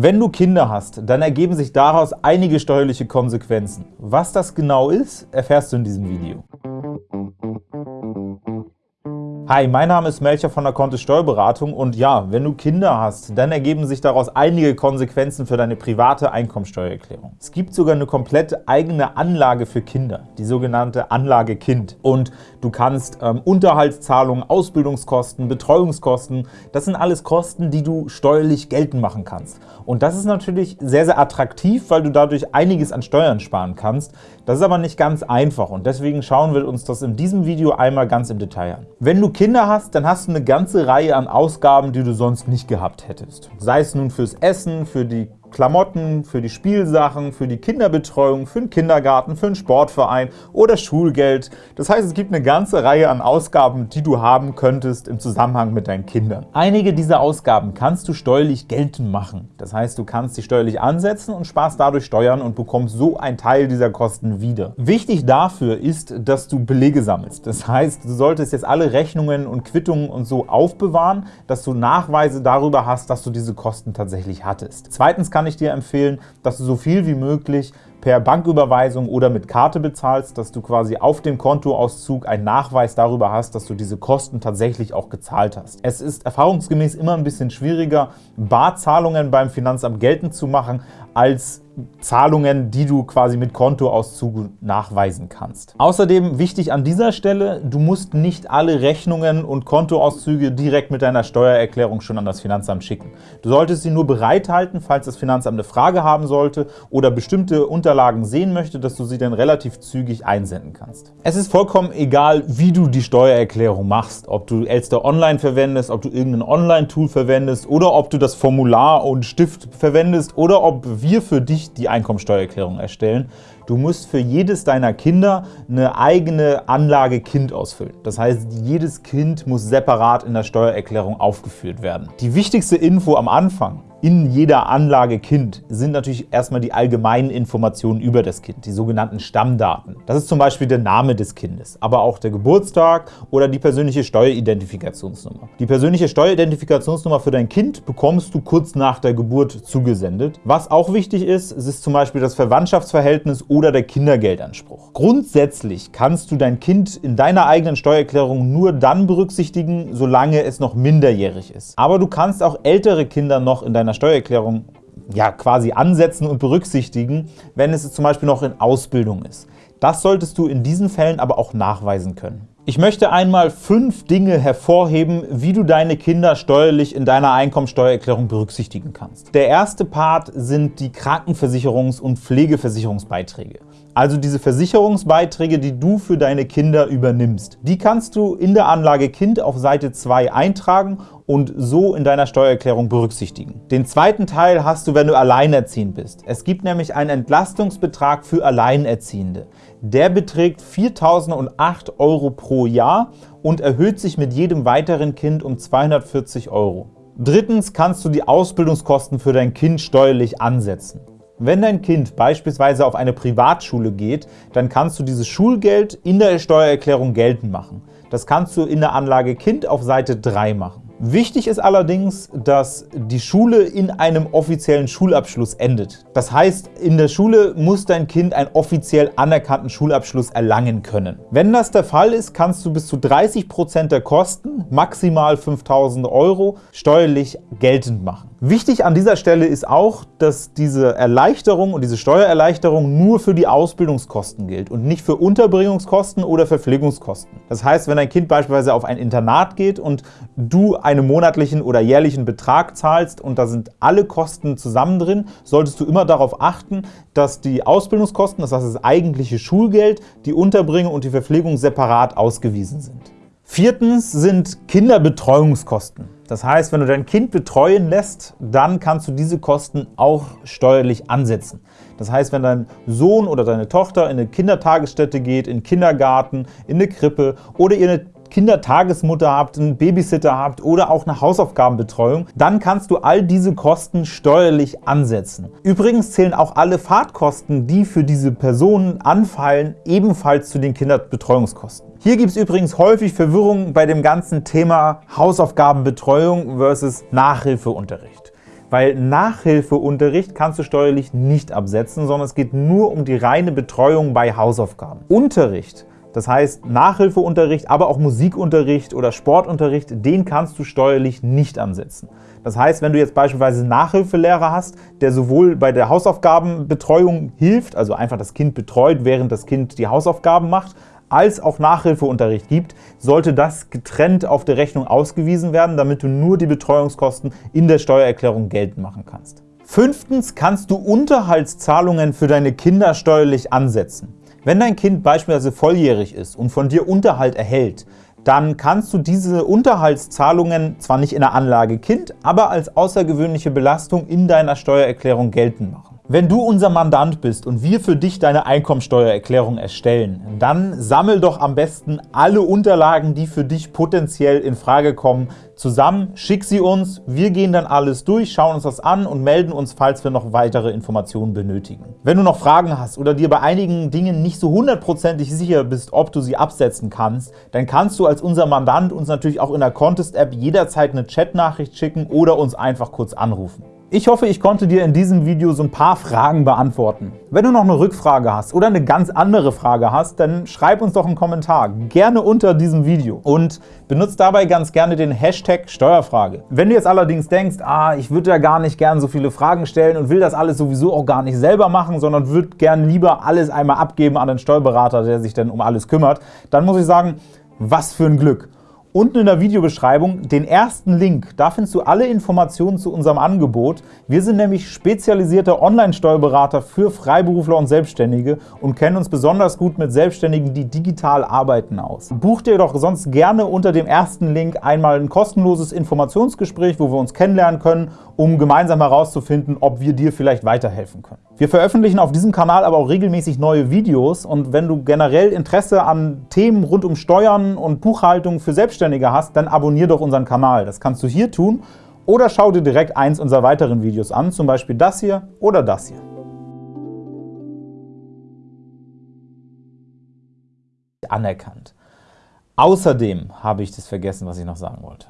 Wenn du Kinder hast, dann ergeben sich daraus einige steuerliche Konsequenzen. Was das genau ist, erfährst du in diesem Video. Hi, mein Name ist Melcher von der Kontist Steuerberatung und ja, wenn du Kinder hast, dann ergeben sich daraus einige Konsequenzen für deine private Einkommensteuererklärung. Es gibt sogar eine komplett eigene Anlage für Kinder, die sogenannte Anlage Kind. Und du kannst ähm, Unterhaltszahlungen, Ausbildungskosten, Betreuungskosten, das sind alles Kosten, die du steuerlich geltend machen kannst. Und das ist natürlich sehr, sehr attraktiv, weil du dadurch einiges an Steuern sparen kannst. Das ist aber nicht ganz einfach und deswegen schauen wir uns das in diesem Video einmal ganz im Detail an. Wenn du Kinder hast, dann hast du eine ganze Reihe an Ausgaben, die du sonst nicht gehabt hättest. Sei es nun fürs Essen, für die Klamotten, für die Spielsachen, für die Kinderbetreuung, für den Kindergarten, für einen Sportverein oder Schulgeld. Das heißt, es gibt eine ganze Reihe an Ausgaben, die du haben könntest im Zusammenhang mit deinen Kindern. Einige dieser Ausgaben kannst du steuerlich geltend machen. Das heißt, du kannst sie steuerlich ansetzen und sparst dadurch Steuern und bekommst so einen Teil dieser Kosten wieder. Wichtig dafür ist, dass du Belege sammelst. Das heißt, du solltest jetzt alle Rechnungen und Quittungen und so aufbewahren, dass du Nachweise darüber hast, dass du diese Kosten tatsächlich hattest. Zweitens kann ich dir empfehlen, dass du so viel wie möglich per Banküberweisung oder mit Karte bezahlst, dass du quasi auf dem Kontoauszug einen Nachweis darüber hast, dass du diese Kosten tatsächlich auch gezahlt hast. Es ist erfahrungsgemäß immer ein bisschen schwieriger, Barzahlungen beim Finanzamt geltend zu machen, als Zahlungen, die du quasi mit Kontoauszug nachweisen kannst. Außerdem wichtig an dieser Stelle, du musst nicht alle Rechnungen und Kontoauszüge direkt mit deiner Steuererklärung schon an das Finanzamt schicken. Du solltest sie nur bereithalten, falls das Finanzamt eine Frage haben sollte oder bestimmte Unterlagen sehen möchte, dass du sie dann relativ zügig einsenden kannst. Es ist vollkommen egal, wie du die Steuererklärung machst, ob du Elster Online verwendest, ob du irgendein Online-Tool verwendest oder ob du das Formular und Stift verwendest oder ob wir für dich die Einkommensteuererklärung erstellen. Du musst für jedes deiner Kinder eine eigene Anlage Kind ausfüllen. Das heißt, jedes Kind muss separat in der Steuererklärung aufgeführt werden. Die wichtigste Info am Anfang in jeder Anlage Kind sind natürlich erstmal die allgemeinen Informationen über das Kind, die sogenannten Stammdaten. Das ist zum Beispiel der Name des Kindes, aber auch der Geburtstag oder die persönliche Steueridentifikationsnummer. Die persönliche Steueridentifikationsnummer für dein Kind bekommst du kurz nach der Geburt zugesendet. Was auch wichtig ist, ist zum Beispiel das Verwandtschaftsverhältnis oder der Kindergeldanspruch. Grundsätzlich kannst du dein Kind in deiner eigenen Steuererklärung nur dann berücksichtigen, solange es noch minderjährig ist. Aber du kannst auch ältere Kinder noch in deiner deiner Steuererklärung ja, quasi ansetzen und berücksichtigen, wenn es zum Beispiel noch in Ausbildung ist. Das solltest du in diesen Fällen aber auch nachweisen können. Ich möchte einmal fünf Dinge hervorheben, wie du deine Kinder steuerlich in deiner Einkommensteuererklärung berücksichtigen kannst. Der erste Part sind die Krankenversicherungs- und Pflegeversicherungsbeiträge. Also diese Versicherungsbeiträge, die du für deine Kinder übernimmst. Die kannst du in der Anlage Kind auf Seite 2 eintragen und so in deiner Steuererklärung berücksichtigen. Den zweiten Teil hast du, wenn du alleinerziehend bist. Es gibt nämlich einen Entlastungsbetrag für Alleinerziehende. Der beträgt 4.008 Euro pro Jahr und erhöht sich mit jedem weiteren Kind um 240 Euro. Drittens kannst du die Ausbildungskosten für dein Kind steuerlich ansetzen. Wenn dein Kind beispielsweise auf eine Privatschule geht, dann kannst du dieses Schulgeld in der Steuererklärung geltend machen. Das kannst du in der Anlage Kind auf Seite 3 machen. Wichtig ist allerdings, dass die Schule in einem offiziellen Schulabschluss endet. Das heißt, in der Schule muss dein Kind einen offiziell anerkannten Schulabschluss erlangen können. Wenn das der Fall ist, kannst du bis zu 30% der Kosten, maximal 5.000 Euro, steuerlich geltend machen. Wichtig an dieser Stelle ist auch, dass diese Erleichterung und diese Steuererleichterung nur für die Ausbildungskosten gilt und nicht für Unterbringungskosten oder Verpflegungskosten. Das heißt, wenn dein Kind beispielsweise auf ein Internat geht und du einen monatlichen oder jährlichen Betrag zahlst und da sind alle Kosten zusammen drin, solltest du immer darauf achten, dass die Ausbildungskosten, das heißt das eigentliche Schulgeld, die Unterbringung und die Verpflegung separat ausgewiesen sind. Viertens sind Kinderbetreuungskosten. Das heißt, wenn du dein Kind betreuen lässt, dann kannst du diese Kosten auch steuerlich ansetzen. Das heißt, wenn dein Sohn oder deine Tochter in eine Kindertagesstätte geht, in den Kindergarten, in eine Krippe oder ihr eine Kindertagesmutter habt, einen Babysitter habt oder auch eine Hausaufgabenbetreuung, dann kannst du all diese Kosten steuerlich ansetzen. Übrigens zählen auch alle Fahrtkosten, die für diese Personen anfallen, ebenfalls zu den Kinderbetreuungskosten. Hier gibt es übrigens häufig Verwirrung bei dem ganzen Thema Hausaufgabenbetreuung versus Nachhilfeunterricht. weil Nachhilfeunterricht kannst du steuerlich nicht absetzen, sondern es geht nur um die reine Betreuung bei Hausaufgaben. Unterricht das heißt, Nachhilfeunterricht, aber auch Musikunterricht oder Sportunterricht, den kannst du steuerlich nicht ansetzen. Das heißt, wenn du jetzt beispielsweise einen Nachhilfelehrer hast, der sowohl bei der Hausaufgabenbetreuung hilft, also einfach das Kind betreut, während das Kind die Hausaufgaben macht, als auch Nachhilfeunterricht gibt, sollte das getrennt auf der Rechnung ausgewiesen werden, damit du nur die Betreuungskosten in der Steuererklärung geltend machen kannst. Fünftens kannst du Unterhaltszahlungen für deine Kinder steuerlich ansetzen. Wenn dein Kind beispielsweise volljährig ist und von dir Unterhalt erhält, dann kannst du diese Unterhaltszahlungen zwar nicht in der Anlage Kind, aber als außergewöhnliche Belastung in deiner Steuererklärung geltend machen. Wenn du unser Mandant bist und wir für dich deine Einkommensteuererklärung erstellen, dann sammel doch am besten alle Unterlagen, die für dich potenziell in Frage kommen, zusammen, schick sie uns, wir gehen dann alles durch, schauen uns das an und melden uns, falls wir noch weitere Informationen benötigen. Wenn du noch Fragen hast oder dir bei einigen Dingen nicht so hundertprozentig sicher bist, ob du sie absetzen kannst, dann kannst du als unser Mandant uns natürlich auch in der Contest-App jederzeit eine Chatnachricht schicken oder uns einfach kurz anrufen. Ich hoffe, ich konnte dir in diesem Video so ein paar Fragen beantworten. Wenn du noch eine Rückfrage hast oder eine ganz andere Frage hast, dann schreib uns doch einen Kommentar, gerne unter diesem Video und benutzt dabei ganz gerne den Hashtag Steuerfrage. Wenn du jetzt allerdings denkst, ah, ich würde ja gar nicht gern so viele Fragen stellen und will das alles sowieso auch gar nicht selber machen, sondern würde gern lieber alles einmal abgeben an den Steuerberater, der sich dann um alles kümmert, dann muss ich sagen, was für ein Glück. Unten in der Videobeschreibung den ersten Link, da findest du alle Informationen zu unserem Angebot. Wir sind nämlich spezialisierte Online-Steuerberater für Freiberufler und Selbstständige und kennen uns besonders gut mit Selbstständigen, die digital arbeiten, aus. Buch dir doch sonst gerne unter dem ersten Link einmal ein kostenloses Informationsgespräch, wo wir uns kennenlernen können, um gemeinsam herauszufinden, ob wir dir vielleicht weiterhelfen können. Wir veröffentlichen auf diesem Kanal aber auch regelmäßig neue Videos und wenn du generell Interesse an Themen rund um Steuern und Buchhaltung für Selbstständige hast, dann abonnier doch unseren Kanal. Das kannst du hier tun oder schau dir direkt eins unserer weiteren Videos an, zum Beispiel das hier oder das hier. Anerkannt. Außerdem habe ich das vergessen, was ich noch sagen wollte.